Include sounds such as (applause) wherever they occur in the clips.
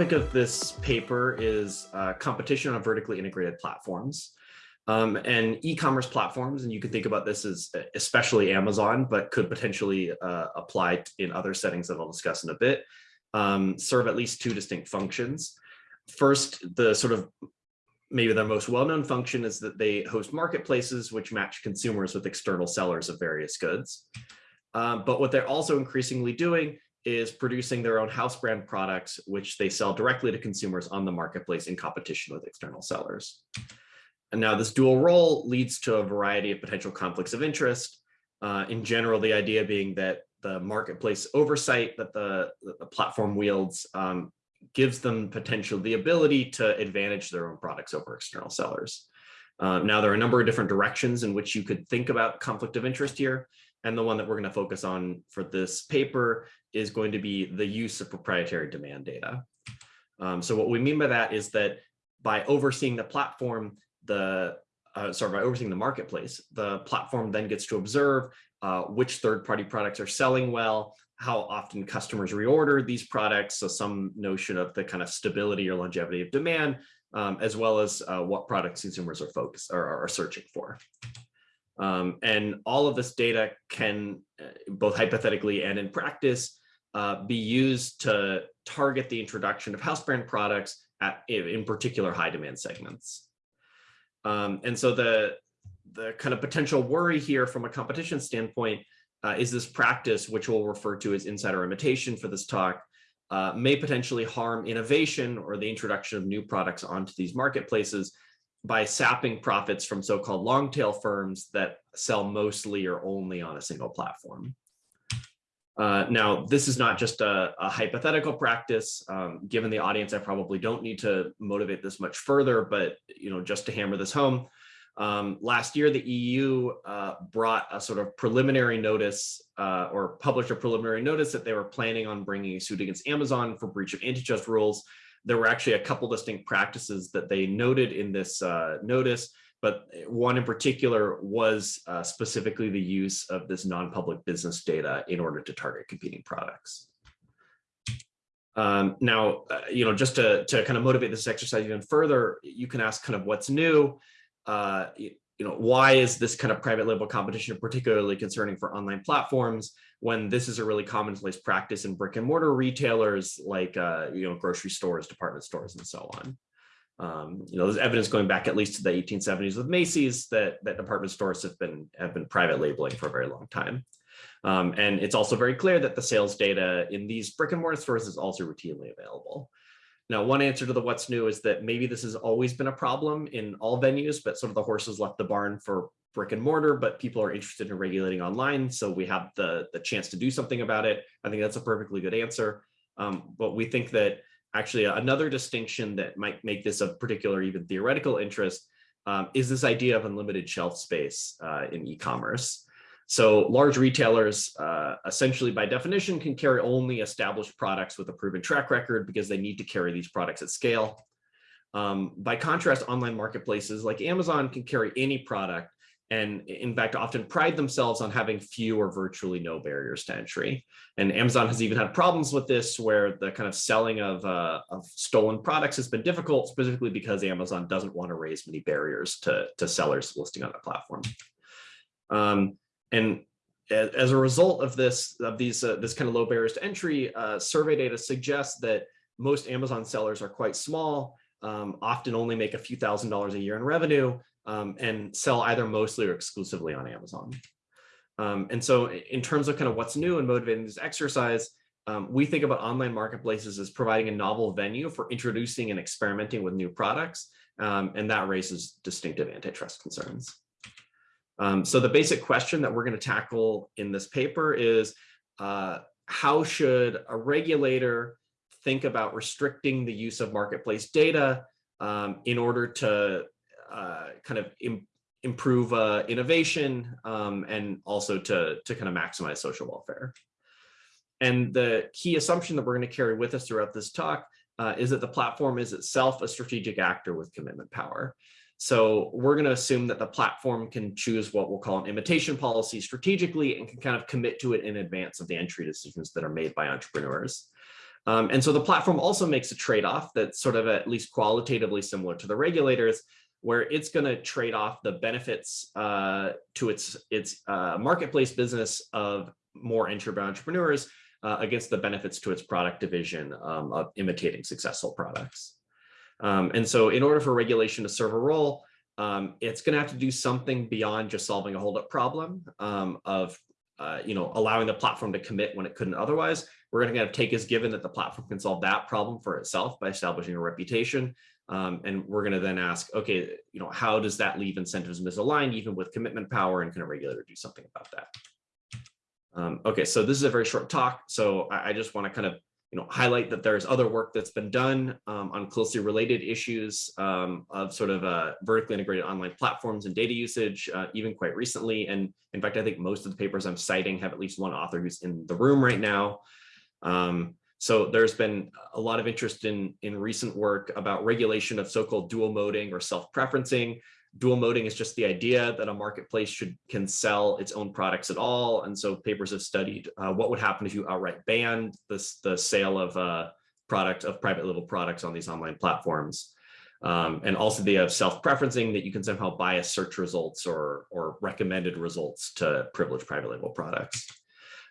topic of this paper is uh, competition on vertically integrated platforms. Um, and e-commerce platforms, and you can think about this as especially Amazon, but could potentially uh, apply in other settings that I'll discuss in a bit, um, serve at least two distinct functions. First, the sort of maybe their most well-known function is that they host marketplaces which match consumers with external sellers of various goods. Um, but what they're also increasingly doing is producing their own house brand products, which they sell directly to consumers on the marketplace in competition with external sellers. And now this dual role leads to a variety of potential conflicts of interest. Uh, in general, the idea being that the marketplace oversight that the, the platform wields um, gives them potential the ability to advantage their own products over external sellers. Uh, now, there are a number of different directions in which you could think about conflict of interest here. And the one that we're going to focus on for this paper is going to be the use of proprietary demand data. Um, so what we mean by that is that by overseeing the platform, the uh, sorry, by overseeing the marketplace, the platform then gets to observe uh, which third-party products are selling well, how often customers reorder these products, so some notion of the kind of stability or longevity of demand, um, as well as uh, what products consumers are focused or are searching for. Um, and all of this data can, uh, both hypothetically and in practice, uh, be used to target the introduction of house brand products at, in particular high demand segments. Um, and so the, the kind of potential worry here from a competition standpoint uh, is this practice, which we'll refer to as insider imitation for this talk, uh, may potentially harm innovation or the introduction of new products onto these marketplaces by sapping profits from so-called long tail firms that sell mostly or only on a single platform. Uh, now, this is not just a, a hypothetical practice. Um, given the audience, I probably don't need to motivate this much further, but you know, just to hammer this home, um, last year, the EU uh, brought a sort of preliminary notice uh, or published a preliminary notice that they were planning on bringing a suit against Amazon for breach of antitrust rules there were actually a couple distinct practices that they noted in this uh, notice, but one in particular was uh, specifically the use of this non-public business data in order to target competing products. Um, now, uh, you know, just to, to kind of motivate this exercise even further, you can ask kind of what's new. Uh, you, you know, why is this kind of private label competition particularly concerning for online platforms? when this is a really commonplace practice in brick and mortar retailers like uh, you know grocery stores, department stores, and so on. Um, you know, there's evidence going back at least to the 1870s with Macy's that that department stores have been have been private labeling for a very long time. Um, and it's also very clear that the sales data in these brick and mortar stores is also routinely available. Now, one answer to the what's new is that maybe this has always been a problem in all venues, but sort of the horses left the barn for brick and mortar, but people are interested in regulating online. So we have the, the chance to do something about it. I think that's a perfectly good answer. Um, but we think that actually another distinction that might make this of particular even theoretical interest um, is this idea of unlimited shelf space uh, in e-commerce. So large retailers, uh, essentially by definition, can carry only established products with a proven track record because they need to carry these products at scale. Um, by contrast, online marketplaces like Amazon can carry any product and in fact often pride themselves on having few or virtually no barriers to entry. And Amazon has even had problems with this where the kind of selling of, uh, of stolen products has been difficult, specifically because Amazon doesn't want to raise many barriers to, to sellers listing on the platform. Um, and as a result of this, of these, uh, this kind of low barriers to entry, uh, survey data suggests that most Amazon sellers are quite small, um, often only make a few thousand dollars a year in revenue, um, and sell either mostly or exclusively on Amazon. Um, and so in terms of kind of what's new and motivating this exercise, um, we think about online marketplaces as providing a novel venue for introducing and experimenting with new products, um, and that raises distinctive antitrust concerns. Um, so the basic question that we're going to tackle in this paper is uh, how should a regulator think about restricting the use of marketplace data um, in order to kind of Im improve uh, innovation um, and also to, to kind of maximize social welfare. And the key assumption that we're going to carry with us throughout this talk uh, is that the platform is itself a strategic actor with commitment power. So we're going to assume that the platform can choose what we'll call an imitation policy strategically and can kind of commit to it in advance of the entry decisions that are made by entrepreneurs. Um, and so the platform also makes a trade-off that's sort of at least qualitatively similar to the regulators, where it's going to trade off the benefits uh, to its its uh, marketplace business of more entrepreneurs uh, against the benefits to its product division um, of imitating successful products. Um, and so in order for regulation to serve a role, um, it's going to have to do something beyond just solving a holdup problem um, of, uh, you know, allowing the platform to commit when it couldn't otherwise. We're going to kind of take as given that the platform can solve that problem for itself by establishing a reputation. Um, and we're going to then ask, okay, you know, how does that leave incentives misaligned even with commitment power and can a regulator do something about that? Um, okay, so this is a very short talk. So I, I just want to kind of you know, highlight that there's other work that's been done um, on closely related issues um, of sort of uh, vertically integrated online platforms and data usage, uh, even quite recently. And in fact, I think most of the papers I'm citing have at least one author who's in the room right now. Um, so there's been a lot of interest in, in recent work about regulation of so-called dual moding or self-preferencing, dual moding is just the idea that a marketplace should can sell its own products at all. And so papers have studied uh, what would happen if you outright banned this, the sale of uh, product of private label products on these online platforms. Um, and also the of self-preferencing that you can somehow bias search results or, or recommended results to privilege private label products.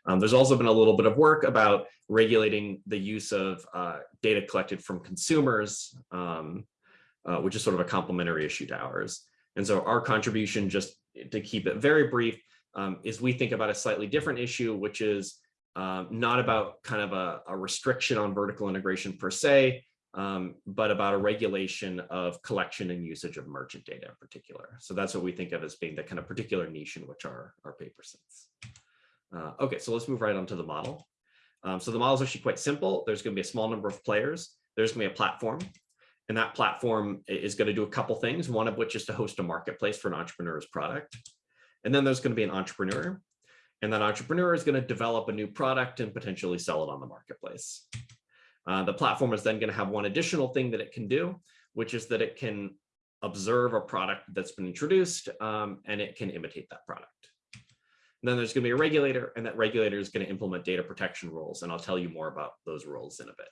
Um, there's also been a little bit of work about regulating the use of uh, data collected from consumers, um, uh, which is sort of a complementary issue to ours. And so our contribution, just to keep it very brief, um, is we think about a slightly different issue, which is um, not about kind of a, a, restriction on vertical integration per se, um, but about a regulation of collection and usage of merchant data in particular. So that's what we think of as being the kind of particular niche in which our, our paper sits. Uh, okay, so let's move right on to the model. Um, so the model is actually quite simple. There's going to be a small number of players. There's going to be a platform. And that platform is going to do a couple things, one of which is to host a marketplace for an entrepreneur's product. And then there's going to be an entrepreneur. And that entrepreneur is going to develop a new product and potentially sell it on the marketplace. Uh, the platform is then going to have one additional thing that it can do, which is that it can observe a product that's been introduced um, and it can imitate that product. Then there's going to be a regulator and that regulator is going to implement data protection rules. And I'll tell you more about those rules in a bit.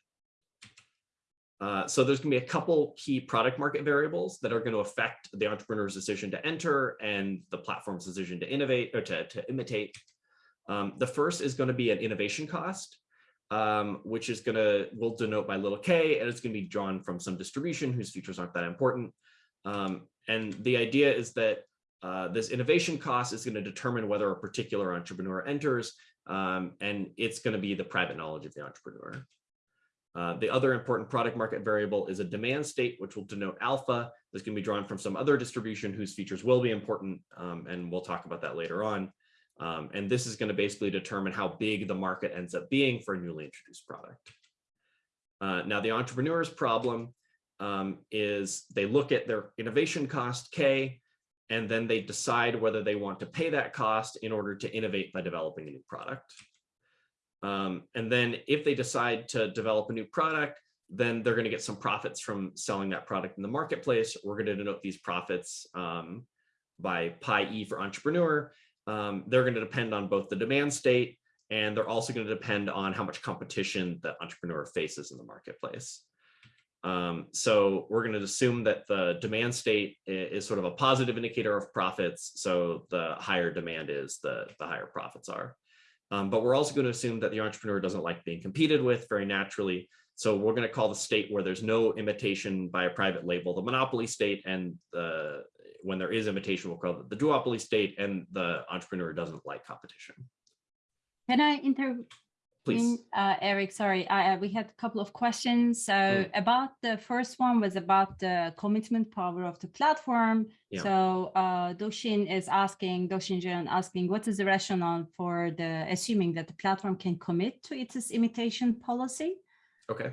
Uh, so there's going to be a couple key product market variables that are going to affect the entrepreneur's decision to enter and the platform's decision to innovate or to, to imitate. Um, the first is going to be an innovation cost, um, which is going to, we'll denote by little k, and it's going to be drawn from some distribution whose features aren't that important. Um, and the idea is that uh, this innovation cost is going to determine whether a particular entrepreneur enters, um, and it's going to be the private knowledge of the entrepreneur. Uh, the other important product market variable is a demand state, which will denote alpha. This can be drawn from some other distribution whose features will be important, um, and we'll talk about that later on. Um, and this is going to basically determine how big the market ends up being for a newly introduced product. Uh, now, the entrepreneur's problem um, is they look at their innovation cost, K, and then they decide whether they want to pay that cost in order to innovate by developing a new product. Um, and then if they decide to develop a new product, then they're going to get some profits from selling that product in the marketplace. We're going to denote these profits um, by pi e for entrepreneur. Um, they're going to depend on both the demand state and they're also going to depend on how much competition the entrepreneur faces in the marketplace. Um, so we're going to assume that the demand state is sort of a positive indicator of profits. So the higher demand is, the, the higher profits are. Um, but we're also going to assume that the entrepreneur doesn't like being competed with very naturally. So we're going to call the state where there's no imitation by a private label, the monopoly state, and the, when there is imitation, we'll call it the duopoly state, and the entrepreneur doesn't like competition. Can I inter Please. Uh, Eric, sorry, I, uh, we had a couple of questions. So mm. about the first one was about the commitment power of the platform. Yeah. So uh, Doh-Shin is asking, Doh-Shin Jeon asking, what is the rationale for the assuming that the platform can commit to its imitation policy? Okay.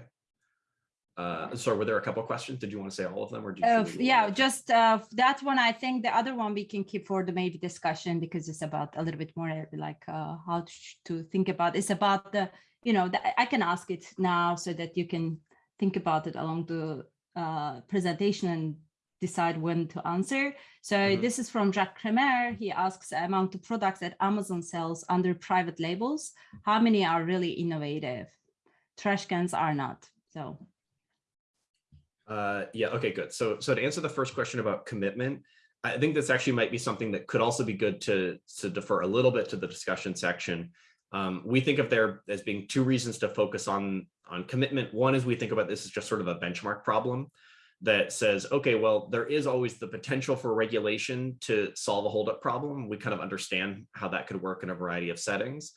Uh, sorry, were there a couple of questions? Did you want to say all of them or? do you? Uh, yeah, just uh, that one. I think the other one we can keep for the maybe discussion because it's about a little bit more like uh, how to, think about. It's about the, you know, the, I can ask it now so that you can think about it along the uh, presentation and decide when to answer. So mm -hmm. this is from Jacques Crémer. He asks among the products that Amazon sells under private labels, how many are really innovative? trash cans are not. So Uh, yeah, okay, good. So, so to answer the first question about commitment, I think this actually might be something that could also be good to, to defer a little bit to the discussion section. Um, we think of there as being two reasons to focus on, on commitment. One is we think about this as just sort of a benchmark problem that says, okay, well, there is always the potential for regulation to solve a holdup problem. We kind of understand how that could work in a variety of settings.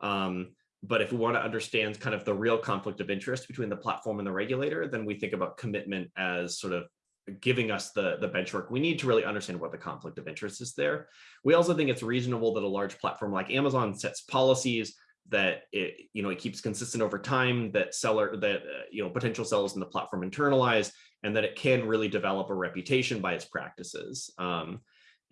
Um, but if we want to understand kind of the real conflict of interest between the platform and the regulator, then we think about commitment as sort of giving us the, the benchmark we need to really understand what the conflict of interest is there. We also think it's reasonable that a large platform like Amazon sets policies that it, you know, it keeps consistent over time, that seller, that, uh, you know, potential sellers in the platform internalize, and that it can really develop a reputation by its practices. Um,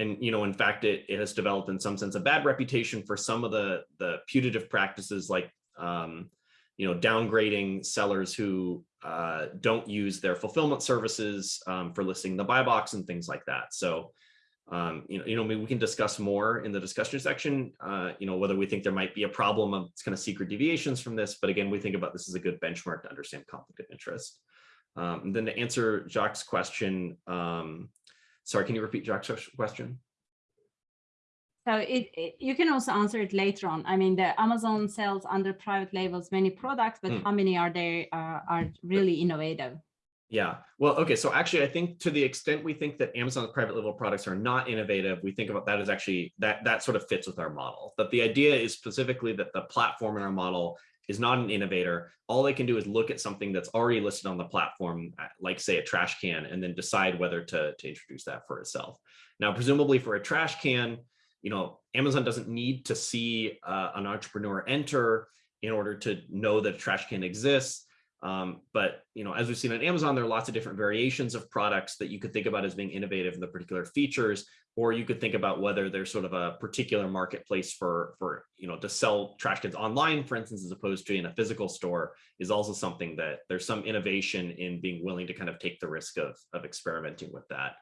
and you know in fact it, it has developed in some sense a bad reputation for some of the the putative practices like um, you know downgrading sellers who uh, don't use their fulfillment services um, for listing the buy box and things like that. So um, you know you know we can discuss more in the discussion section uh, you know whether we think there might be a problem of kind of secret deviations from this. But again we think about this as a good benchmark to understand conflict of interest. Um, then to answer Jacques' question um, Sorry, can you repeat Jacques' question? So it, it, you can also answer it later on. I mean, the Amazon sells under private labels many products, but mm. how many are there uh, are really innovative? Yeah, well, okay. So actually, I think to the extent we think that Amazon's private label products are not innovative, we think about that as actually that that sort of fits with our model. That the idea is specifically that the platform in our model is not an innovator. All they can do is look at something that's already listed on the platform, uh, like say a trash can, and then decide whether to, to introduce that for itself. Now, presumably for a trash can, you know, Amazon doesn't need to see uh, an entrepreneur enter in order to know that a trash can exists. Um, but you know, as we've seen on Amazon, there are lots of different variations of products that you could think about as being innovative in the particular features, or you could think about whether there's sort of a particular marketplace for for you know to sell trash cans online, for instance, as opposed to in a physical store, is also something that there's some innovation in being willing to kind of take the risk of of experimenting with that.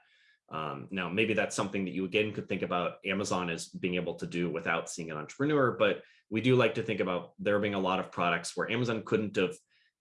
Um, now, maybe that's something that you again could think about Amazon as being able to do without seeing an entrepreneur, but we do like to think about there being a lot of products where Amazon couldn't have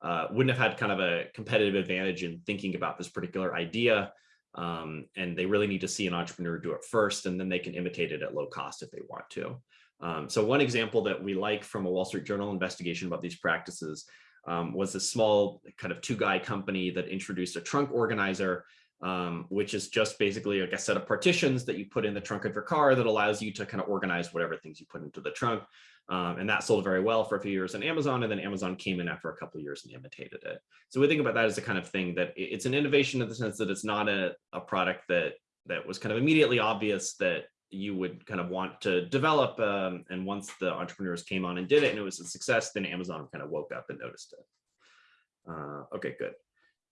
uh, wouldn't have had kind of a competitive advantage in thinking about this particular idea. Um, and they really need to see an entrepreneur do it first, and then they can imitate it at low cost if they want to. Um, so one example that we like from a Wall Street Journal investigation about these practices um, was a small kind of two guy company that introduced a trunk organizer, um, which is just basically like a set of partitions that you put in the trunk of your car that allows you to kind of organize whatever things you put into the trunk. Um, and that sold very well for a few years on Amazon. And then Amazon came in after a couple of years and imitated it. So we think about that as the kind of thing that it's an innovation in the sense that it's not a, a product that that was kind of immediately obvious that you would kind of want to develop. Um, and once the entrepreneurs came on and did it and it was a success, then Amazon kind of woke up and noticed it. Uh, okay, good.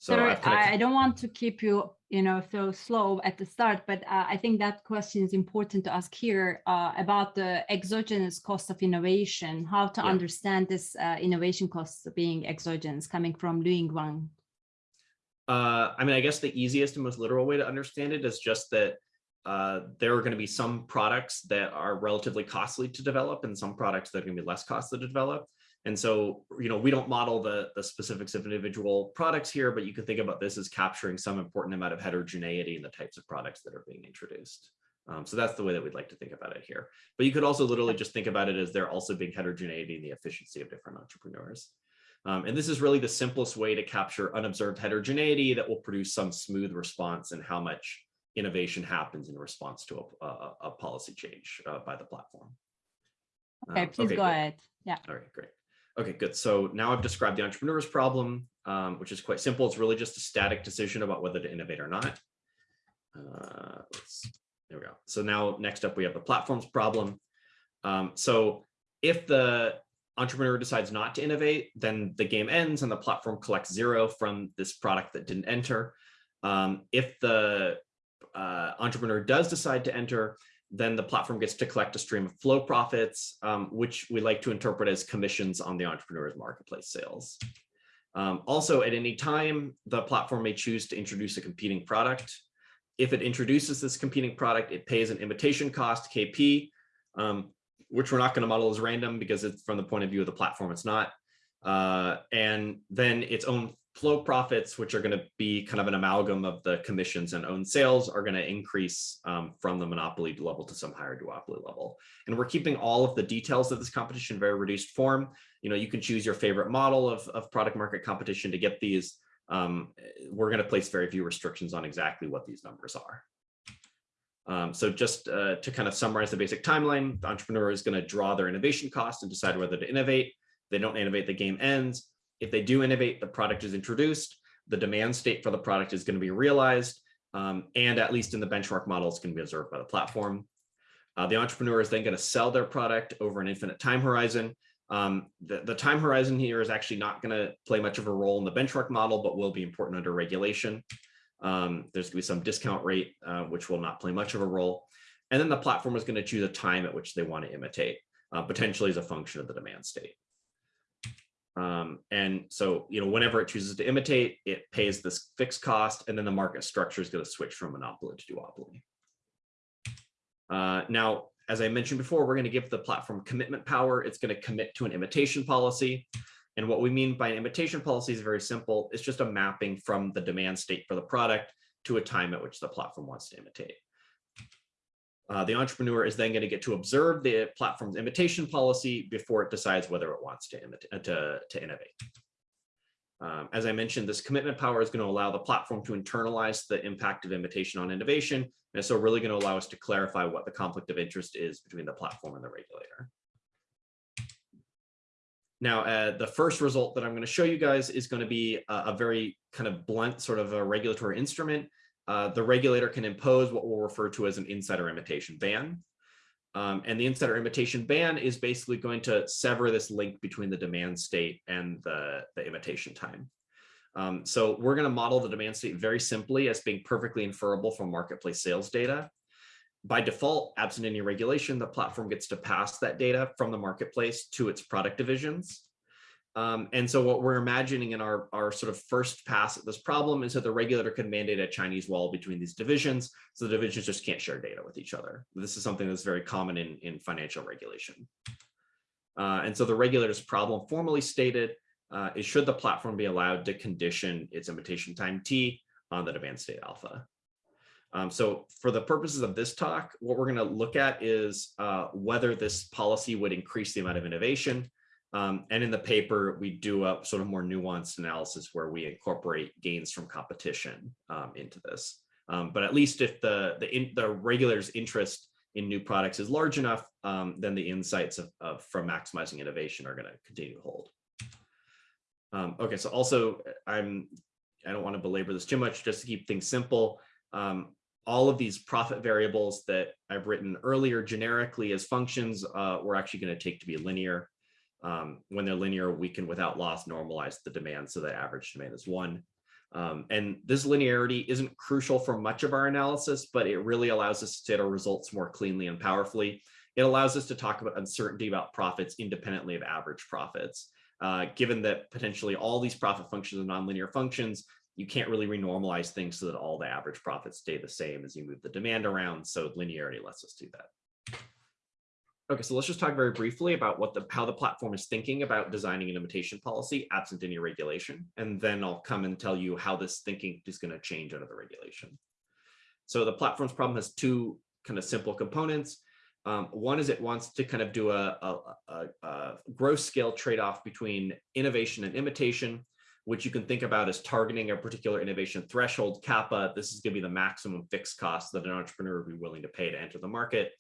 So Sorry, I, I, don't want to keep you, you know, so slow at the start, but uh, I think that question is important to ask here uh, about the exogenous cost of innovation, how to yeah. understand this uh, innovation costs being exogenous coming from Lu Wang. Uh, I mean, I guess the easiest and most literal way to understand it is just that uh, there are going to be some products that are relatively costly to develop and some products that are going to be less costly to develop. And so, you know, we don't model the, the specifics of individual products here, but you can think about this as capturing some important amount of heterogeneity in the types of products that are being introduced. Um, so that's the way that we'd like to think about it here. But you could also literally just think about it as there also being heterogeneity in the efficiency of different entrepreneurs. Um, and this is really the simplest way to capture unobserved heterogeneity that will produce some smooth response and how much innovation happens in response to a, a, a policy change uh, by the platform. Okay, um, please okay, go ahead. Yeah. All right, great. Okay, good. So now I've described the entrepreneur's problem, um, which is quite simple. It's really just a static decision about whether to innovate or not. Uh, there we go. So now next up, we have the platform's problem. Um, so if the entrepreneur decides not to innovate, then the game ends and the platform collects zero from this product that didn't enter. Um, if the uh, entrepreneur does decide to enter, then the platform gets to collect a stream of flow profits, um, which we like to interpret as commissions on the entrepreneur's marketplace sales. Um, also, at any time, the platform may choose to introduce a competing product. If it introduces this competing product, it pays an imitation cost, KP, um, which we're not going to model as random because it's from the point of view of the platform, it's not. Uh, and then its own flow profits, which are going to be kind of an amalgam of the commissions and own sales are going to increase um, from the monopoly level to some higher duopoly level. And we're keeping all of the details of this competition very reduced form. You know, you can choose your favorite model of, of product market competition to get these. Um, we're going to place very few restrictions on exactly what these numbers are. Um, so just uh, to kind of summarize the basic timeline, the entrepreneur is going to draw their innovation cost and decide whether to innovate. They don't innovate, the game ends. If they do innovate, the product is introduced, the demand state for the product is going to be realized, um, and at least in the benchmark model, it's going to be observed by the platform. Uh, the entrepreneur is then going to sell their product over an infinite time horizon. Um, the, the time horizon here is actually not going to play much of a role in the benchmark model, but will be important under regulation. Um, there's going to be some discount rate, uh, which will not play much of a role. And then the platform is going to choose a time at which they want to imitate, uh, potentially as a function of the demand state. Um, and so, you know, whenever it chooses to imitate, it pays this fixed cost, and then the market structure is going to switch from monopoly to duopoly. Uh, now, as I mentioned before, we're going to give the platform commitment power. It's going to commit to an imitation policy. And what we mean by an imitation policy is very simple. It's just a mapping from the demand state for the product to a time at which the platform wants to imitate. Uh, the entrepreneur is then going to get to observe the platform's imitation policy before it decides whether it wants to, uh, to, to innovate. Um, as I mentioned, this commitment power is going to allow the platform to internalize the impact of imitation on innovation. And so really going to allow us to clarify what the conflict of interest is between the platform and the regulator. Now, uh, the first result that I'm going to show you guys is going to be a, a very kind of blunt sort of a regulatory instrument. Uh, the regulator can impose what we'll refer to as an insider imitation ban. Um, and the insider imitation ban is basically going to sever this link between the demand state and the, the imitation time. Um, so we're going to model the demand state very simply as being perfectly inferable from marketplace sales data by default, absent any regulation, the platform gets to pass that data from the marketplace to its product divisions. Um, and so what we're imagining in our, our sort of first pass at this problem is that the regulator can mandate a Chinese wall between these divisions. So the divisions just can't share data with each other. This is something that's very common in, in financial regulation. Uh, and so the regulator's problem formally stated uh, is should the platform be allowed to condition its imitation time T on the demand state alpha. Um, so for the purposes of this talk, what we're going to look at is uh, whether this policy would increase the amount of innovation. Um, and in the paper, we do a sort of more nuanced analysis where we incorporate gains from competition um, into this. Um, but at least if the, the, in, the regulator's interest in new products is large enough, um, then the insights of, of, from maximizing innovation are going to continue to hold. Um, okay, so also I'm I don't want to belabor this too much, just to keep things simple. Um, all of these profit variables that I've written earlier generically as functions, uh, we're actually going to take to be linear. Um, when they're linear, we can without loss normalize the demand so that average demand is one. Um, and this linearity isn't crucial for much of our analysis, but it really allows us to state our results more cleanly and powerfully. It allows us to talk about uncertainty about profits independently of average profits. Uh, given that potentially all these profit functions are nonlinear functions, you can't really renormalize things so that all the average profits stay the same as you move the demand around. So linearity lets us do that. Okay, so let's just talk very briefly about what the how the platform is thinking about designing an imitation policy absent any regulation. And then I'll come and tell you how this thinking is going to change under the regulation. So the platform's problem has two kind of simple components. Um, one is it wants to kind of do a, a, a, a gross scale trade-off between innovation and imitation which you can think about as targeting a particular innovation threshold, kappa. This is going to be the maximum fixed cost that an entrepreneur would be willing to pay to enter the market.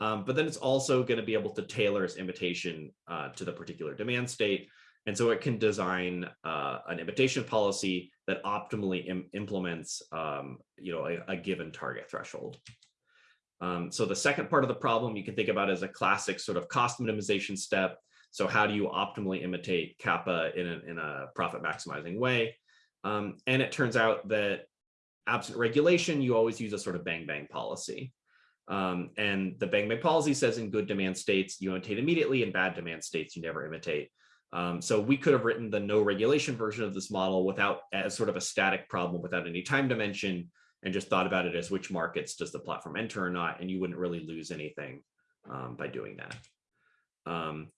Um, but then it's also going to be able to tailor its imitation uh, to the particular demand state. And so it can design uh, an imitation policy that optimally Im implements um, you know, a, a, given target threshold. Um, so the second part of the problem you can think about as a classic sort of cost minimization step. So how do you optimally imitate kappa in a, in a profit maximizing way? Um, and it turns out that absent regulation, you always use a sort of bang bang policy. Um, and the bang bang policy says in good demand states, you imitate immediately, in bad demand states, you never imitate. Um, so we could have written the no regulation version of this model without as sort of a static problem without any time dimension and just thought about it as which markets does the platform enter or not, and you wouldn't really lose anything um, by doing that. Um,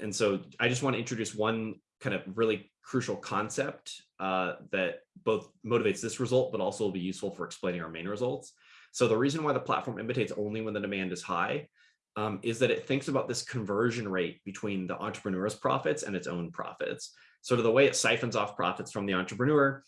and so I just want to introduce one kind of really crucial concept uh, that both motivates this result, but also will be useful for explaining our main results. So the reason why the platform imitates only when the demand is high um, is that it thinks about this conversion rate between the entrepreneur's profits and its own profits. Sort of the way it siphons off profits from the entrepreneur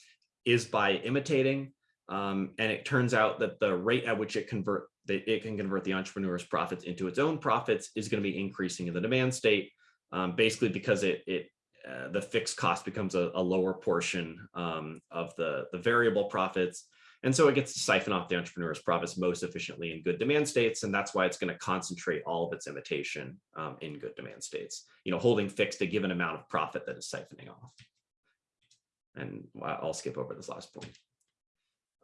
is by imitating. Um, and it turns out that the rate at which it convert that it can convert the entrepreneur's profits into its own profits is going to be increasing in the demand state, um, basically because it, it uh, the fixed cost becomes a, a lower portion um, of the, the variable profits. And so it gets to siphon off the entrepreneur's profits most efficiently in good demand states. And that's why it's going to concentrate all of its imitation um, in good demand states, you know, holding fixed a given amount of profit that is siphoning off. And I'll skip over this last point.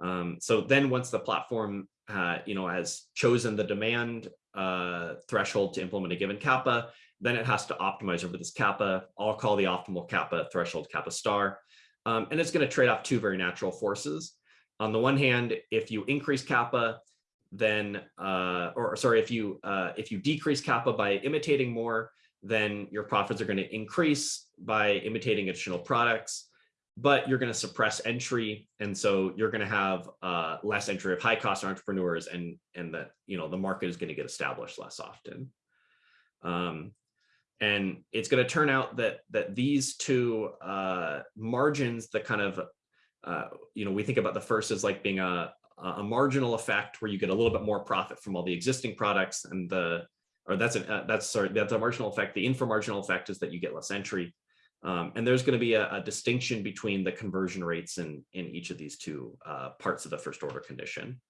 Um, so then once the platform, uh, you know, has chosen the demand uh, threshold to implement a given kappa, then it has to optimize over this kappa. I'll call the optimal kappa threshold kappa star. Um, and it's going to trade off two very natural forces on the one hand, if you increase kappa, then, uh, or sorry, if you uh, if you decrease kappa by imitating more, then your profits are going to increase by imitating additional products, but you're going to suppress entry, and so you're going to have uh, less entry of high cost entrepreneurs, and and that you know the market is going to get established less often. Um, and it's going to turn out that that these two uh, margins, the kind of uh, you know, we think about the first as like being a, a marginal effect where you get a little bit more profit from all the existing products and the, or that's a, uh, that's sorry, that's a marginal effect. The inframarginal effect is that you get less entry. Um, and there's going to be a, a, distinction between the conversion rates in, in each of these two uh, parts of the first order condition.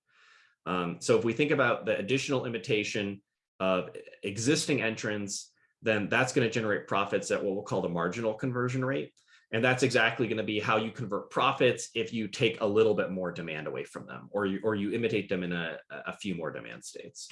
Um, so if we think about the additional imitation of existing entrants, then that's going to generate profits at what we'll call the marginal conversion rate. And that's exactly going to be how you convert profits if you take a little bit more demand away from them or you, or you imitate them in a, a few more demand states.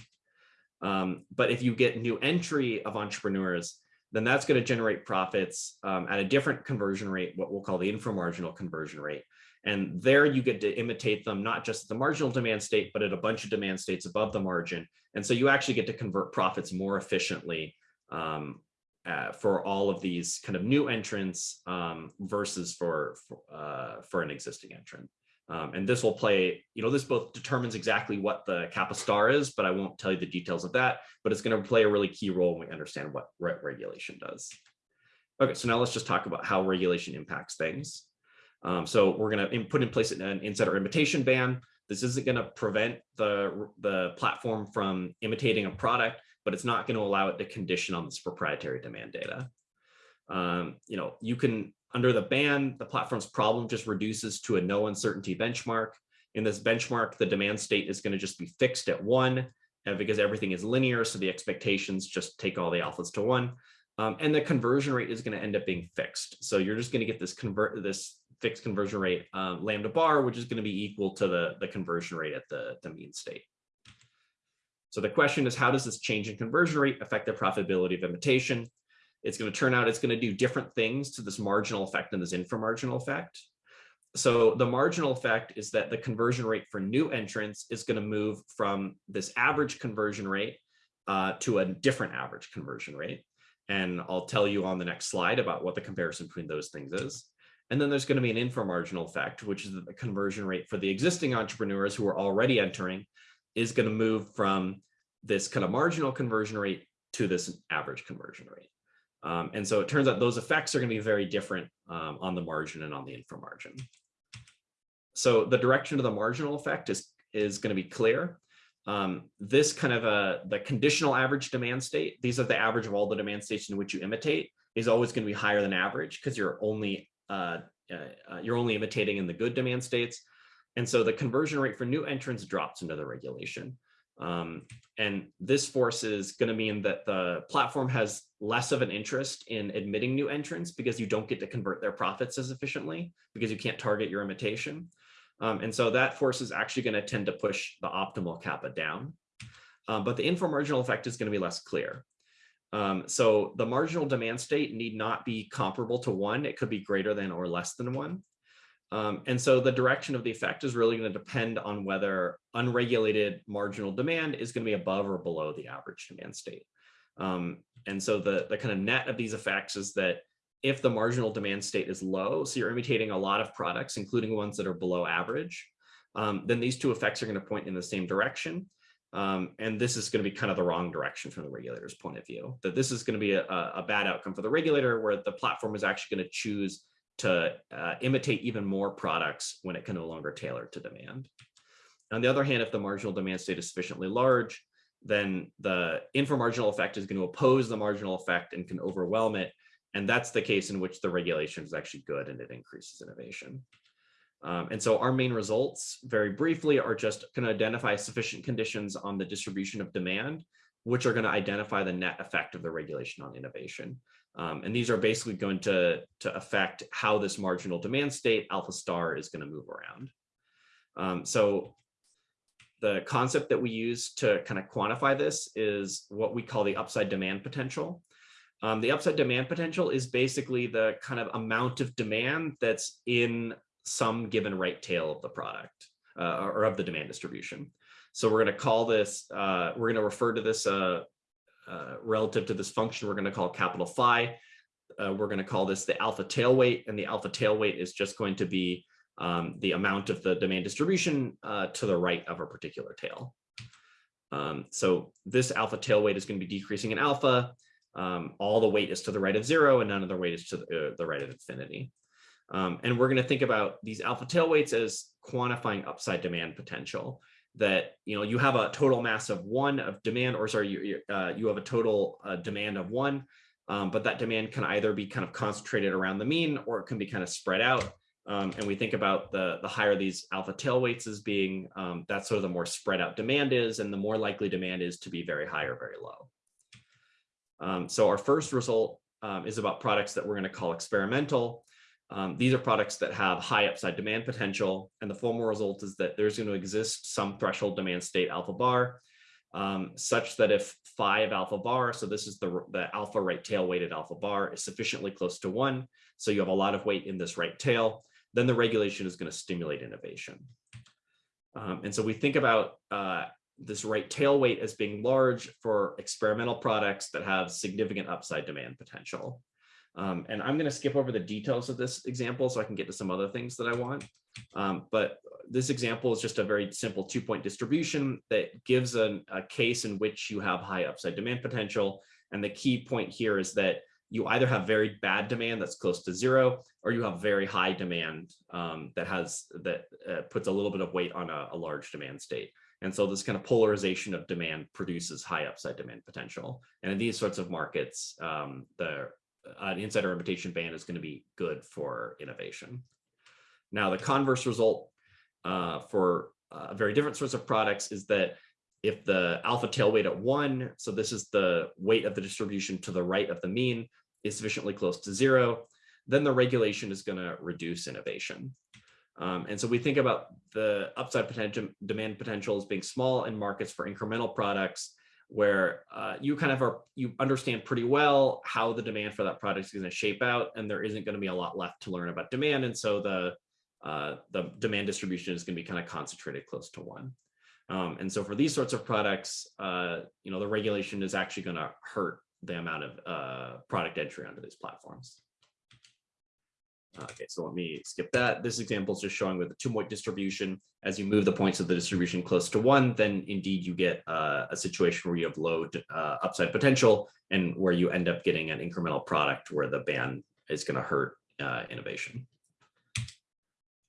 Um, but if you get new entry of entrepreneurs, then that's going to generate profits um, at a different conversion rate, what we'll call the inframarginal conversion rate. And there you get to imitate them, not just at the marginal demand state, but at a bunch of demand states above the margin. And so you actually get to convert profits more efficiently um, uh, for all of these kind of new entrants um, versus for for, uh, for an existing entrant. Um, and this will play, you know, this both determines exactly what the kappa star is, but I won't tell you the details of that, but it's going to play a really key role when we understand what re regulation does. Okay, so now let's just talk about how regulation impacts things. Um, so we're going to put in place an insider imitation ban. This isn't going to prevent the, the platform from imitating a product, but it's not going to allow it to condition on this proprietary demand data. Um, you know, you can, under the ban, the platform's problem just reduces to a no uncertainty benchmark. In this benchmark, the demand state is going to just be fixed at one and because everything is linear. So the expectations just take all the alphas to one. Um, and the conversion rate is going to end up being fixed. So you're just going to get this convert this fixed conversion rate um, lambda bar, which is going to be equal to the, the conversion rate at the, the mean state. So the question is, how does this change in conversion rate affect the profitability of imitation? It's going to turn out it's going to do different things to this marginal effect and this inframarginal effect. So the marginal effect is that the conversion rate for new entrants is going to move from this average conversion rate uh, to a different average conversion rate. And I'll tell you on the next slide about what the comparison between those things is. And then there's going to be an inframarginal effect, which is the conversion rate for the existing entrepreneurs who are already entering is going to move from this kind of marginal conversion rate to this average conversion rate. Um, and so it turns out those effects are going to be very different um, on the margin and on the inframargin. So the direction of the marginal effect is, is going to be clear. Um, this kind of a, the conditional average demand state, these are the average of all the demand states in which you imitate, is always going to be higher than average because you're only uh, uh, uh, you're only imitating in the good demand states. And so the conversion rate for new entrants drops into the regulation. Um, and this force is going to mean that the platform has less of an interest in admitting new entrants because you don't get to convert their profits as efficiently because you can't target your imitation. Um, and so that force is actually going to tend to push the optimal kappa down. Um, but the inframarginal effect is going to be less clear. Um, so the marginal demand state need not be comparable to one. It could be greater than or less than one. Um, and so the direction of the effect is really going to depend on whether unregulated marginal demand is going to be above or below the average demand state. Um, and so the, the kind of net of these effects is that if the marginal demand state is low, so you're imitating a lot of products, including ones that are below average, um, then these two effects are going to point in the same direction. Um, and this is going to be kind of the wrong direction from the regulator's point of view, that this is going to be a, a bad outcome for the regulator where the platform is actually going to choose to uh, imitate even more products when it can no longer tailor to demand. On the other hand, if the marginal demand state is sufficiently large, then the inframarginal effect is going to oppose the marginal effect and can overwhelm it. And that's the case in which the regulation is actually good and it increases innovation. Um, and so our main results, very briefly, are just going to identify sufficient conditions on the distribution of demand, which are going to identify the net effect of the regulation on innovation. Um, and these are basically going to, to affect how this marginal demand state, alpha star, is going to move around. Um, so the concept that we use to kind of quantify this is what we call the upside demand potential. Um, the upside demand potential is basically the kind of amount of demand that's in some given right tail of the product uh, or of the demand distribution. So we're going to call this, uh, we're going to refer to this uh, uh, relative to this function, we're going to call capital phi. Uh, we're going to call this the alpha tail weight, and the alpha tail weight is just going to be um, the amount of the demand distribution uh, to the right of a particular tail. Um, so this alpha tail weight is going to be decreasing in alpha. Um, all the weight is to the right of zero, and none of the weight is to the, the right of infinity. Um, and we're going to think about these alpha tail weights as quantifying upside demand potential that you know you have a total mass of one of demand or sorry you, uh, you have a total uh, demand of one um, but that demand can either be kind of concentrated around the mean or it can be kind of spread out um, and we think about the the higher these alpha tail weights as being um, that's sort of the more spread out demand is and the more likely demand is to be very high or very low. Um, so our first result um, is about products that we're going to call experimental um, these are products that have high upside demand potential. And the formal result is that there's going to exist some threshold demand state alpha bar um, such that if phi of alpha bar, so this is the, the alpha right tail weighted alpha bar is sufficiently close to one. So you have a lot of weight in this right tail, then the regulation is going to stimulate innovation. Um, and so we think about uh, this right tail weight as being large for experimental products that have significant upside demand potential. Um, and I'm going to skip over the details of this example so I can get to some other things that I want. Um, but this example is just a very simple two point distribution that gives a, a case in which you have high upside demand potential. And the key point here is that you either have very bad demand that's close to zero, or you have very high demand um, that has that uh, puts a little bit of weight on a, a, large demand state. And so this kind of polarization of demand produces high upside demand potential. And in these sorts of markets, um, the an insider imitation ban is going to be good for innovation. Now, the converse result uh, for uh, very different sorts of products is that if the alpha tail weight at one, so this is the weight of the distribution to the right of the mean, is sufficiently close to zero, then the regulation is going to reduce innovation. Um, and so we think about the upside potential, demand potential as being small in markets for incremental products where uh, you kind of are you understand pretty well how the demand for that product is going to shape out and there isn't going to be a lot left to learn about demand and so the uh, the demand distribution is going to be kind of concentrated close to one. Um, and so for these sorts of products uh, you know the regulation is actually going to hurt the amount of uh, product entry onto these platforms Okay, so let me skip that. This example is just showing with the two-point distribution. As you move the points of the distribution close to one, then indeed you get uh, a situation where you have low uh, upside potential and where you end up getting an incremental product where the ban is going to hurt uh, innovation.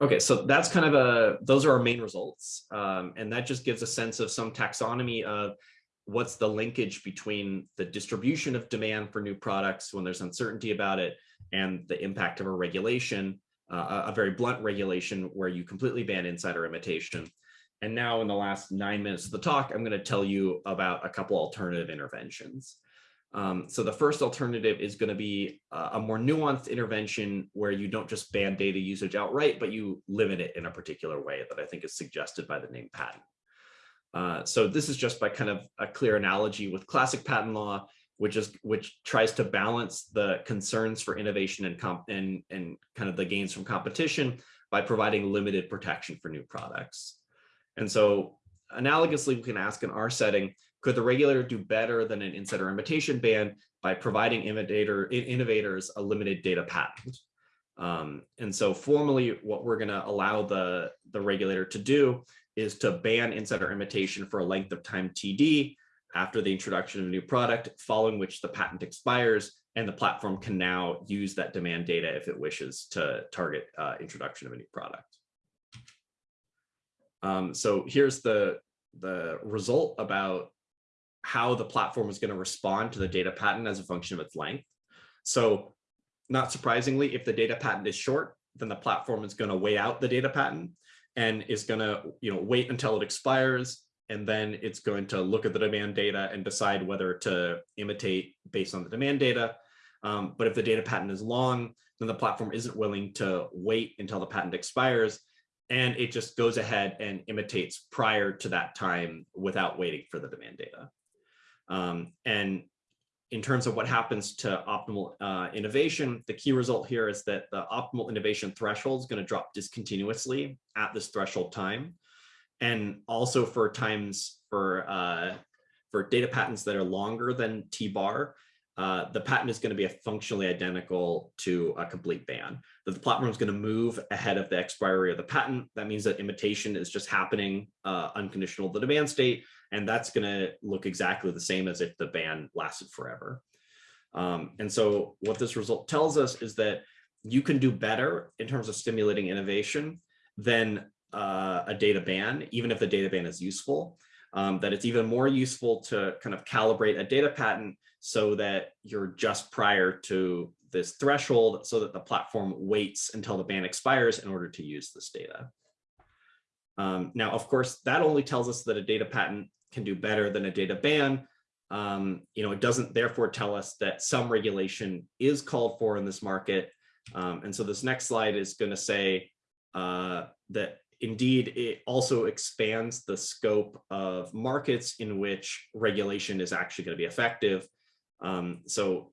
Okay, so that's kind of a, those are our main results. Um, and that just gives a sense of some taxonomy of what's the linkage between the distribution of demand for new products when there's uncertainty about it and the impact of a regulation, uh, a very blunt regulation where you completely ban insider imitation. And now in the last nine minutes of the talk, I'm going to tell you about a couple alternative interventions. Um, so the first alternative is going to be uh, a more nuanced intervention where you don't just ban data usage outright, but you limit it in a particular way that I think is suggested by the name patent. Uh, so this is just by kind of a clear analogy with classic patent law which is which tries to balance the concerns for innovation and comp and and kind of the gains from competition by providing limited protection for new products. And so analogously, we can ask in our setting, could the regulator do better than an insider imitation ban by providing innovator, innovators a limited data patent. Um, and so formally, what we're going to allow the, the regulator to do is to ban insider imitation for a length of time TD after the introduction of a new product, following which the patent expires and the platform can now use that demand data if it wishes to target uh, introduction of a new product. Um, so here's the, the result about how the platform is going to respond to the data patent as a function of its length. So not surprisingly, if the data patent is short, then the platform is going to weigh out the data patent and is going to you know, wait until it expires. And then it's going to look at the demand data and decide whether to imitate based on the demand data. Um, but if the data patent is long, then the platform isn't willing to wait until the patent expires. And it just goes ahead and imitates prior to that time without waiting for the demand data. Um, and in terms of what happens to optimal uh, innovation, the key result here is that the optimal innovation threshold is going to drop discontinuously at this threshold time. And also for times for uh, for data patents that are longer than T bar, uh, the patent is going to be functionally identical to a complete ban. That the platform is going to move ahead of the expiry of the patent. That means that imitation is just happening uh, unconditional the demand state, and that's going to look exactly the same as if the ban lasted forever. Um, and so what this result tells us is that you can do better in terms of stimulating innovation than uh, a data ban, even if the data ban is useful, um, that it's even more useful to kind of calibrate a data patent so that you're just prior to this threshold so that the platform waits until the ban expires in order to use this data. Um, now, of course, that only tells us that a data patent can do better than a data ban. Um, you know, it doesn't therefore tell us that some regulation is called for in this market. Um, and so this next slide is going to say uh, that indeed it also expands the scope of markets in which regulation is actually going to be effective. Um, so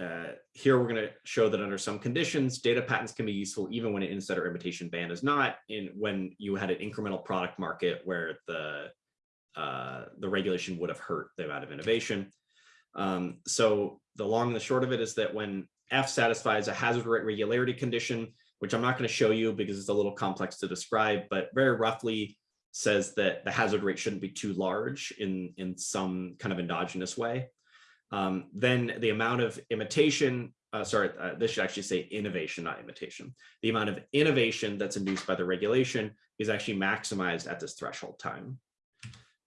uh, here we're going to show that under some conditions, data patents can be useful even when an insider imitation ban is not in when you had an incremental product market where the uh, the regulation would have hurt the amount of innovation. Um, so the long and the short of it is that when F satisfies a hazard rate regularity condition, which I'm not going to show you because it's a little complex to describe, but very roughly says that the hazard rate shouldn't be too large in, in some kind of endogenous way. Um, then the amount of imitation, uh, sorry, uh, this should actually say innovation, not imitation. The amount of innovation that's induced by the regulation is actually maximized at this threshold time.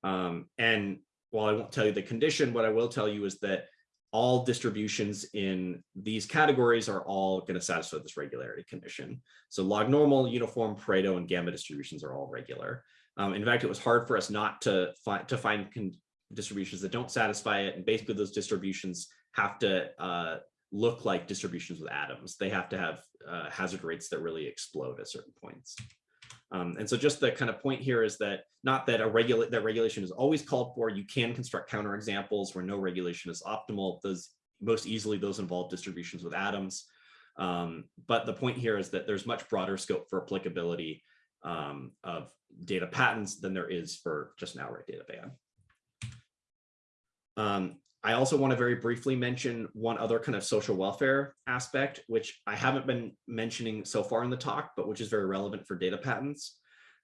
Um, and while I won't tell you the condition, what I will tell you is that all distributions in these categories are all going to satisfy this regularity condition. So log normal, uniform, Pareto, and gamma distributions are all regular. Um, in fact, it was hard for us not to find to find distributions that don't satisfy it. And basically those distributions have to uh, look like distributions with atoms. They have to have uh, hazard rates that really explode at certain points. Um, and so just the kind of point here is that not that a regula that regulation is always called for, you can construct counterexamples where no regulation is optimal. Those most easily those involve distributions with atoms. Um, but the point here is that there's much broader scope for applicability um, of data patents than there is for just an outright data ban. Um, I also want to very briefly mention one other kind of social welfare aspect, which I haven't been mentioning so far in the talk, but which is very relevant for data patents.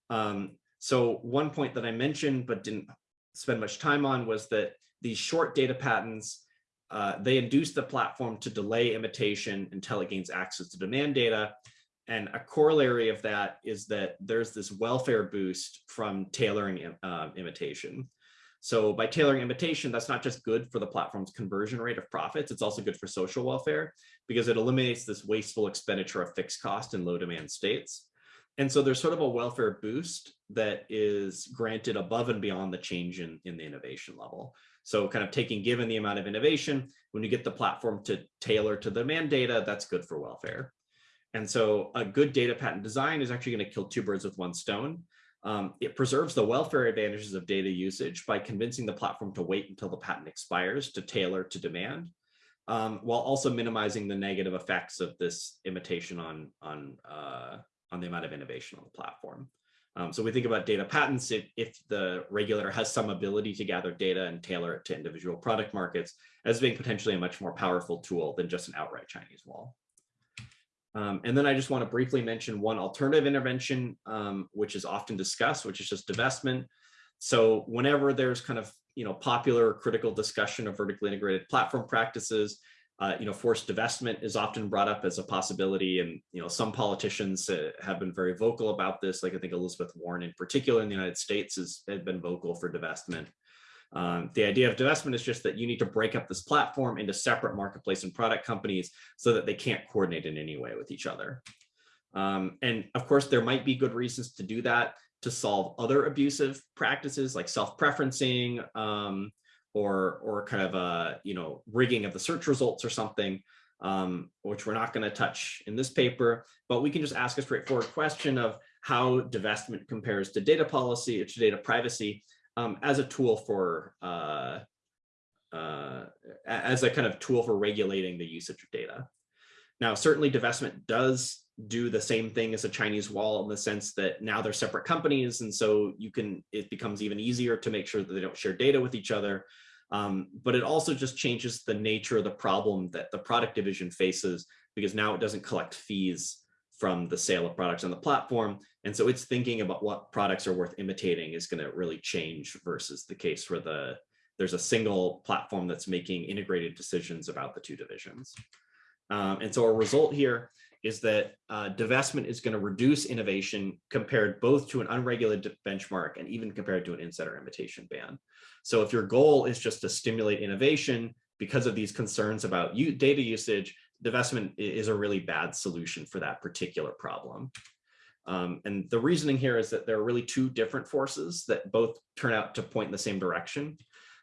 Um, so one point that I mentioned but didn't spend much time on was that these short data patents, uh, they induce the platform to delay imitation until it gains access to demand data. And a corollary of that is that there's this welfare boost from tailoring uh, imitation. So by tailoring imitation, that's not just good for the platform's conversion rate of profits, it's also good for social welfare because it eliminates this wasteful expenditure of fixed cost in low demand states. And so there's sort of a welfare boost that is granted above and beyond the change in, in the innovation level. So kind of taking given the amount of innovation, when you get the platform to tailor to the demand data, that's good for welfare. And so a good data patent design is actually going to kill two birds with one stone. Um, it preserves the welfare advantages of data usage by convincing the platform to wait until the patent expires to tailor to demand, um, while also minimizing the negative effects of this imitation on, on, uh, on the amount of innovation on the platform. Um, so we think about data patents if, if the regulator has some ability to gather data and tailor it to individual product markets as being potentially a much more powerful tool than just an outright Chinese wall. Um, and then I just want to briefly mention one alternative intervention, um, which is often discussed, which is just divestment. So whenever there's kind of you know popular critical discussion of vertically integrated platform practices, uh, you know forced divestment is often brought up as a possibility, and you know some politicians uh, have been very vocal about this. Like I think Elizabeth Warren, in particular in the United States, has, has been vocal for divestment. Um, the idea of divestment is just that you need to break up this platform into separate marketplace and product companies so that they can't coordinate in any way with each other. Um, and of course, there might be good reasons to do that to solve other abusive practices like self-preferencing um, or, or kind of a, you know, rigging of the search results or something, um, which we're not going to touch in this paper, but we can just ask a straightforward question of how divestment compares to data policy, to data privacy, um, as a tool for uh, uh, as a kind of tool for regulating the usage of data. Now, certainly divestment does do the same thing as a Chinese wall in the sense that now they're separate companies. And so you can, it becomes even easier to make sure that they don't share data with each other. Um, but it also just changes the nature of the problem that the product division faces because now it doesn't collect fees from the sale of products on the platform. And so it's thinking about what products are worth imitating is going to really change versus the case where the there's a single platform that's making integrated decisions about the two divisions. Um, and so a result here is that uh, divestment is going to reduce innovation compared both to an unregulated benchmark and even compared to an insider imitation ban. So if your goal is just to stimulate innovation because of these concerns about data usage, divestment is a really bad solution for that particular problem. Um, and the reasoning here is that there are really two different forces that both turn out to point in the same direction.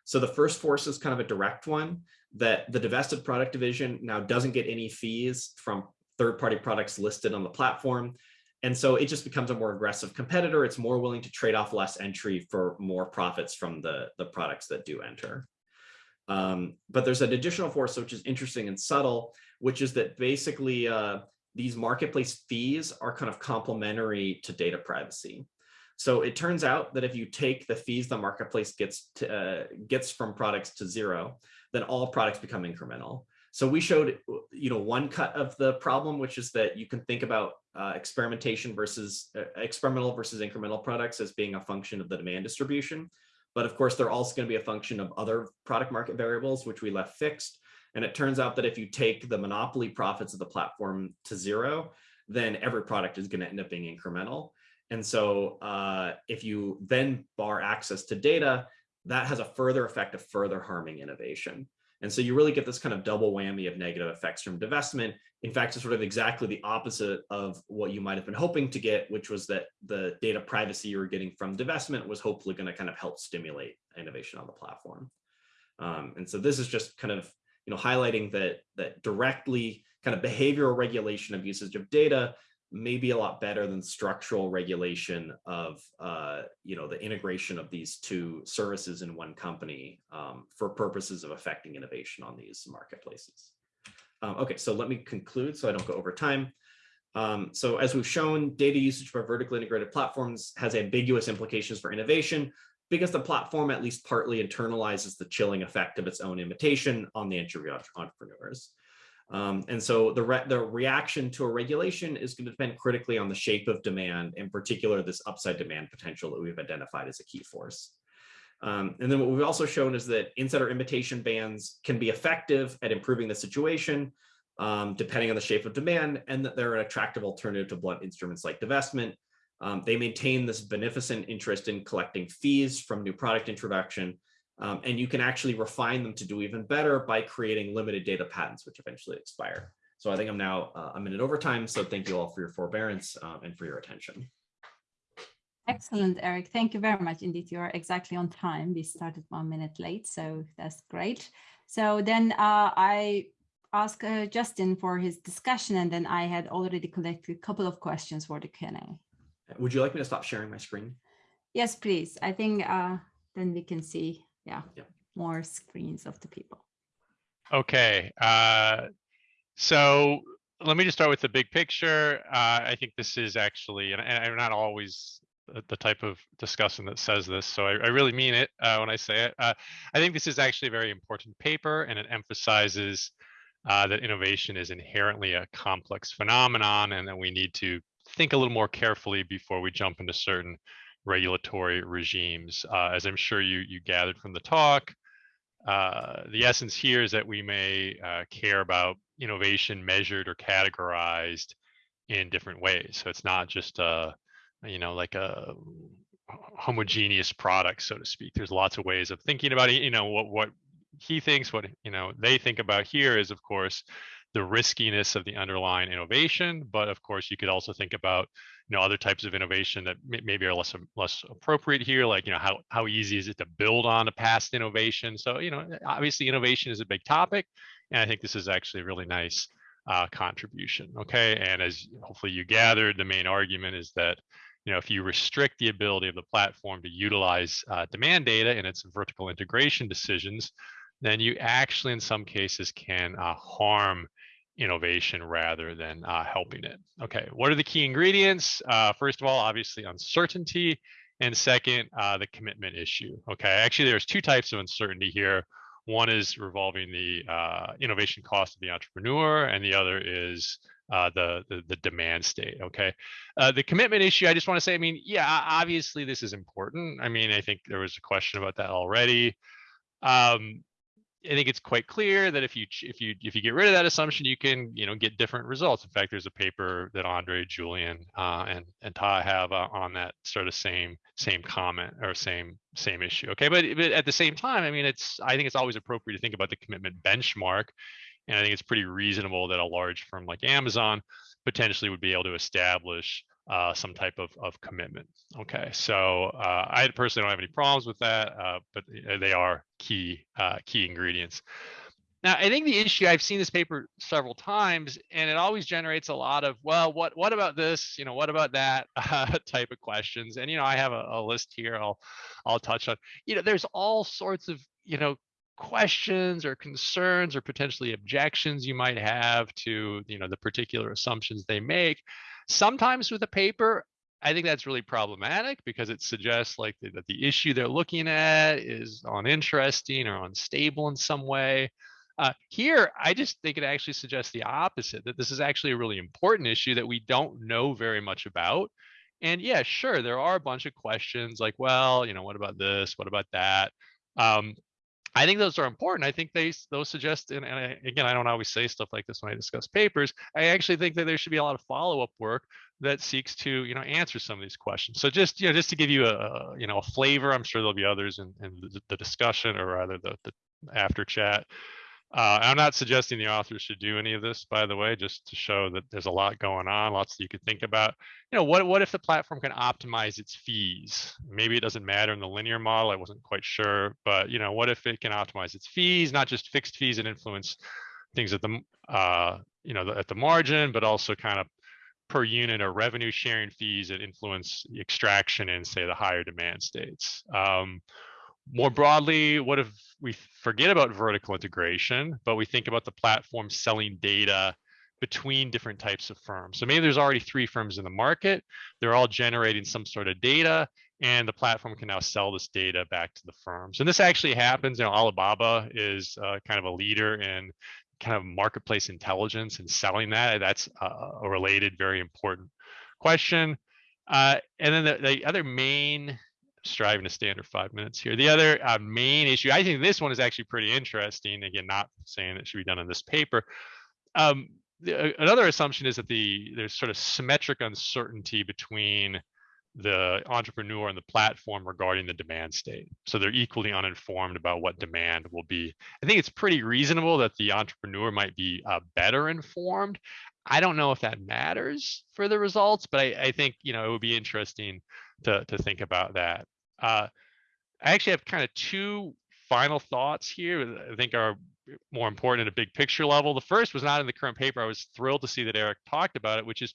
So the first force is kind of a direct one that the divested product division now doesn't get any fees from third-party products listed on the platform. And so it just becomes a more aggressive competitor. It's more willing to trade off less entry for more profits from the, the products that do enter. Um, but there's an additional force, which is interesting and subtle, which is that basically uh, these marketplace fees are kind of complementary to data privacy. So it turns out that if you take the fees the marketplace gets to, uh, gets from products to zero, then all products become incremental. So we showed, you know, one cut of the problem, which is that you can think about uh, experimentation versus uh, experimental versus incremental products as being a function of the demand distribution. But of course, they're also going to be a function of other product market variables, which we left fixed. And it turns out that if you take the monopoly profits of the platform to zero, then every product is going to end up being incremental. And so uh, if you then bar access to data, that has a further effect of further harming innovation. And so you really get this kind of double whammy of negative effects from divestment. In fact, it's sort of exactly the opposite of what you might have been hoping to get, which was that the data privacy you were getting from divestment was hopefully going to kind of help stimulate innovation on the platform. Um, and so this is just kind of you know highlighting that that directly kind of behavioral regulation of usage of data may be a lot better than structural regulation of uh, you know the integration of these two services in one company um, for purposes of affecting innovation on these marketplaces. Um, okay, so let me conclude so I don't go over time. Um, so as we've shown, data usage by vertically integrated platforms has ambiguous implications for innovation because the platform at least partly internalizes the chilling effect of its own imitation on the entry entrepreneurs. Um, and so the, re the reaction to a regulation is going to depend critically on the shape of demand, in particular, this upside demand potential that we've identified as a key force. Um, and then what we've also shown is that insider imitation bans can be effective at improving the situation, um, depending on the shape of demand, and that they're an attractive alternative to blunt instruments like divestment. Um, they maintain this beneficent interest in collecting fees from new product introduction, um, and you can actually refine them to do even better by creating limited data patents, which eventually expire. So I think I'm now uh, a minute over time. So thank you all for your forbearance um, and for your attention. Excellent, Eric. Thank you very much. Indeed, you are exactly on time. We started one minute late, so that's great. So then uh, I asked uh, Justin for his discussion, and then I had already collected a couple of questions for the Q&A. Would you like me to stop sharing my screen? Yes, please. I think uh, then we can see yeah, Yep. more screens of the people. Okay, uh, so let me just start with the big picture. Uh, I think this is actually, and, and I'm not always the, the type of discussion that says this, so I, I really mean it uh, when I say it. Uh, I think this is actually a very important paper, and it emphasizes uh, that innovation is inherently a complex phenomenon, and that we need to think a little more carefully before we jump into certain regulatory regimes. Uh, as I'm sure you you gathered from the talk, uh, the essence here is that we may uh, care about innovation measured or categorized in different ways. So it's not just a, you know, like a homogeneous product, so to speak. There's lots of ways of thinking about it. You know, what what he thinks, what you know they think about here is, of course, the riskiness of the underlying innovation. But of course, you could also think about you know other types of innovation that maybe are less less appropriate here, like you know how how easy is it to build on a past innovation. So you know, obviously, innovation is a big topic, and I think this is actually a really nice uh, contribution. Okay, and as hopefully you gathered, the main argument is that you know if you restrict the ability of the platform to utilize uh, demand data in its vertical integration decisions, then you actually in some cases can uh, harm innovation rather than uh, helping it. Okay, what are the key ingredients? Uh, first of all, obviously uncertainty, and second, uh, the commitment issue. Okay, actually there's two types of uncertainty here. One is revolving the uh, innovation cost of the entrepreneur, and the other is uh, the, the, the demand state. Okay, uh, the commitment issue. I just want to say, I mean, yeah, obviously this is important. I mean, I think there was a question about that already. Um, I think it's quite clear that if you if you if you get rid of that assumption, you can you know get different results. In fact, there's a paper that Andre, Julian, uh, and and Ta have uh, on that sort of same same comment or same same issue. Okay, but but at the same time, I mean, it's I think it's always appropriate to think about the commitment benchmark, and I think it's pretty reasonable that a large firm like Amazon potentially would be able to establish uh, some type of, of commitment. Okay, so uh, I personally don't have any problems with that, uh, but they are key uh, key ingredients. Now, I think the issue I've seen this paper several times, and it always generates a lot of, well, what what about this? You know, what about that (laughs) type of questions? And you know, I have a, a list here. I'll I'll touch on. You know, there's all sorts of you know questions or concerns or potentially objections you might have to you know the particular assumptions they make Sometimes with a paper, I think that's really problematic because it suggests like that the issue they're looking at is uninteresting or unstable in some way. Uh, here, I just think it actually suggests the opposite, that this is actually a really important issue that we don't know very much about. And yeah, sure, there are a bunch of questions like, well, you know, what about this? What about that? Um, I think those are important. I think they those suggest, and, and I, again, I don't always say stuff like this when I discuss papers. I actually think that there should be a lot of follow-up work that seeks to, you know, answer some of these questions. So just, you know, just to give you a, you know, a flavor, I'm sure there'll be others in, in the, the discussion or rather the, the after chat. Uh, I'm not suggesting the authors should do any of this, by the way, just to show that there's a lot going on, lots that you could think about. You know, what what if the platform can optimize its fees? Maybe it doesn't matter in the linear model. I wasn't quite sure, but you know, what if it can optimize its fees, not just fixed fees and influence things at the uh, you know at the margin, but also kind of per unit or revenue sharing fees that influence extraction in say the higher demand states. Um, more broadly, what if we forget about vertical integration, but we think about the platform selling data between different types of firms. So maybe there's already three firms in the market. They're all generating some sort of data, and the platform can now sell this data back to the firms. And this actually happens. You know, Alibaba is uh, kind of a leader in kind of marketplace intelligence and selling that. That's a related, very important question. Uh, and then the, the other main striving to stay under five minutes here. The other uh, main issue, I think this one is actually pretty interesting. Again, not saying it should be done in this paper. Um, the, uh, another assumption is that the there's sort of symmetric uncertainty between the entrepreneur and the platform regarding the demand state. So they're equally uninformed about what demand will be. I think it's pretty reasonable that the entrepreneur might be uh, better informed. I don't know if that matters for the results, but I, I think you know it would be interesting to to think about that. Uh, I actually have kind of two final thoughts here that I think are more important at a big picture level. The first was not in the current paper. I was thrilled to see that Eric talked about it, which is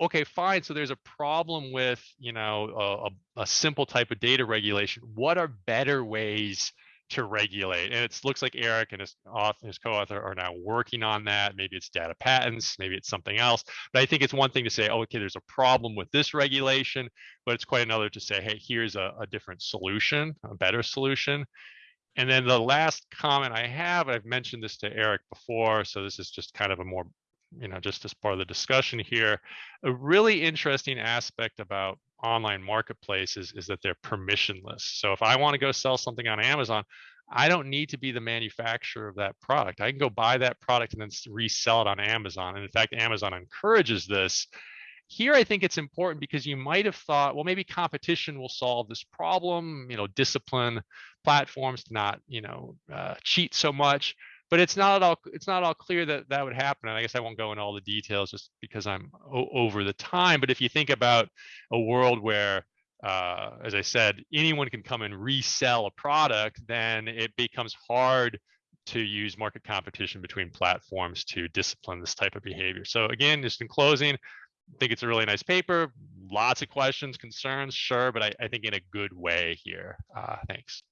okay, fine. So there's a problem with you know a, a simple type of data regulation. What are better ways to regulate. And it looks like Eric and his author, his co-author are now working on that. Maybe it's data patents, maybe it's something else. But I think it's one thing to say, oh, okay, there's a problem with this regulation, but it's quite another to say, hey, here's a, a different solution, a better solution. And then the last comment I have, I've mentioned this to Eric before, so this is just kind of a more, you know, just as part of the discussion here. A really interesting aspect about online marketplaces is that they're permissionless. So if I want to go sell something on Amazon, I don't need to be the manufacturer of that product. I can go buy that product and then resell it on Amazon. And in fact, Amazon encourages this. Here, I think it's important because you might have thought, well, maybe competition will solve this problem, you know, discipline platforms to not, you know, uh, cheat so much but it's not all it's not all clear that that would happen and i guess i won't go into all the details just because i'm over the time but if you think about a world where uh, as i said anyone can come and resell a product then it becomes hard to use market competition between platforms to discipline this type of behavior. So again just in closing I think it's a really nice paper lots of questions concerns sure but i, I think in a good way here. Uh, thanks